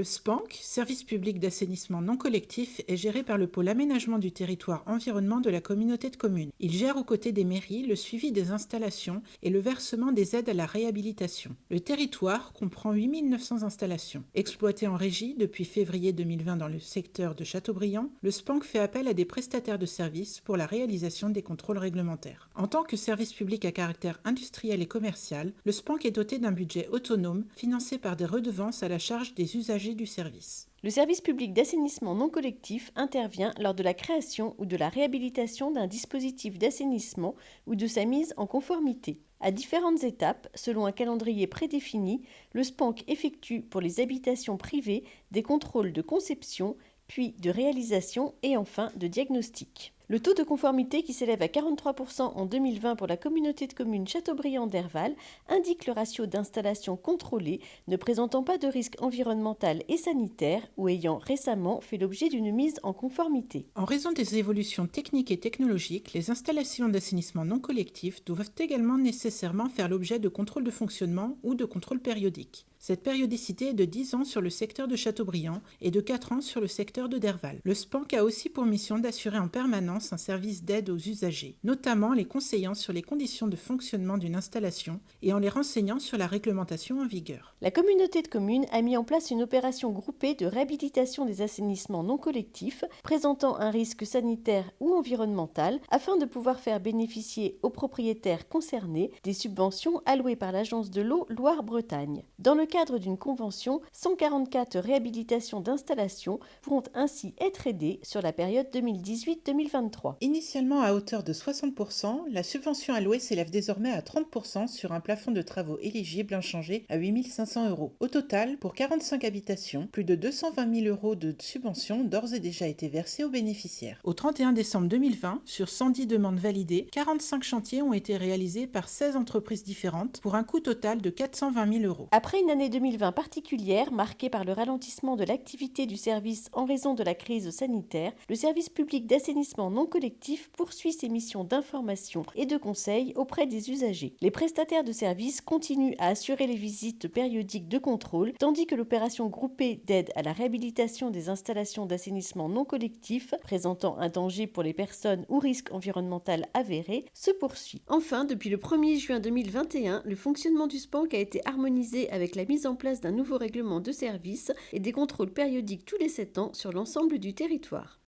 Le SPANC, Service public d'assainissement non collectif, est géré par le pôle aménagement du territoire environnement de la communauté de communes. Il gère aux côtés des mairies le suivi des installations et le versement des aides à la réhabilitation. Le territoire comprend 8900 installations. Exploité en régie depuis février 2020 dans le secteur de Châteaubriand, le SPANC fait appel à des prestataires de services pour la réalisation des contrôles réglementaires. En tant que service public à caractère industriel et commercial, le SPANC est doté d'un budget autonome financé par des redevances à la charge des usagers du service. Le service public d'assainissement non collectif intervient lors de la création ou de la réhabilitation d'un dispositif d'assainissement ou de sa mise en conformité. À différentes étapes, selon un calendrier prédéfini, le SPANC effectue pour les habitations privées des contrôles de conception, puis de réalisation et enfin de diagnostic. Le taux de conformité qui s'élève à 43% en 2020 pour la communauté de communes Châteaubriand-Derval indique le ratio d'installation contrôlée ne présentant pas de risque environnemental et sanitaire ou ayant récemment fait l'objet d'une mise en conformité. En raison des évolutions techniques et technologiques, les installations d'assainissement non collectif doivent également nécessairement faire l'objet de contrôles de fonctionnement ou de contrôles périodiques. Cette périodicité est de 10 ans sur le secteur de Châteaubriand et de 4 ans sur le secteur de Derval. Le SPANC a aussi pour mission d'assurer en permanence un service d'aide aux usagers, notamment les conseillant sur les conditions de fonctionnement d'une installation et en les renseignant sur la réglementation en vigueur. La communauté de communes a mis en place une opération groupée de réhabilitation des assainissements non collectifs présentant un risque sanitaire ou environnemental afin de pouvoir faire bénéficier aux propriétaires concernés des subventions allouées par l'agence de l'eau Loire-Bretagne. Dans le cadre d'une convention, 144 réhabilitations d'installations pourront ainsi être aidées sur la période 2018-2023. Initialement à hauteur de 60%, la subvention allouée s'élève désormais à 30% sur un plafond de travaux éligibles inchangé à 8500 euros. Au total, pour 45 habitations, plus de 220 000 euros de subventions d'ores et déjà été versés aux bénéficiaires. Au 31 décembre 2020, sur 110 demandes validées, 45 chantiers ont été réalisés par 16 entreprises différentes pour un coût total de 420 000 euros. Après une année 2020 particulière, marquée par le ralentissement de l'activité du service en raison de la crise sanitaire, le service public d'assainissement collectif poursuit ses missions d'information et de conseil auprès des usagers. Les prestataires de services continuent à assurer les visites périodiques de contrôle, tandis que l'opération groupée d'aide à la réhabilitation des installations d'assainissement non collectif présentant un danger pour les personnes ou risque environnemental avéré se poursuit. Enfin, depuis le 1er juin 2021, le fonctionnement du SPANC a été harmonisé avec la mise en place d'un nouveau règlement de service et des contrôles périodiques tous les 7 ans sur l'ensemble du territoire.